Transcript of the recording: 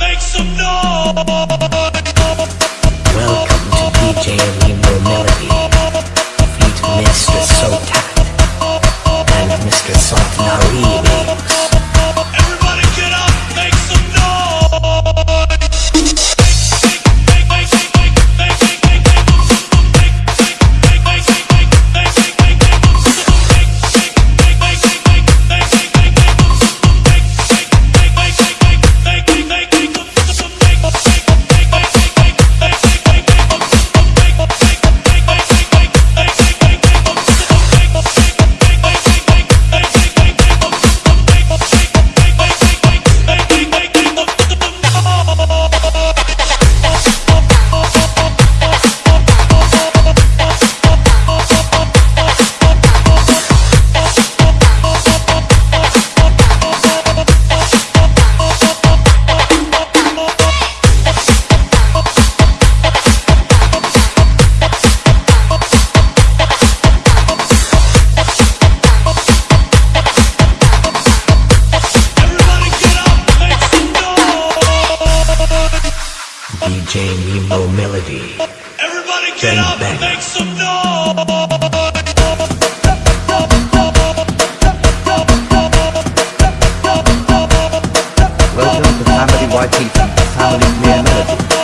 make some noise. Welcome to DJ DJ Remo Melody. Everybody get Bang, up, bang. make some noise. Welcome to Family YT, Family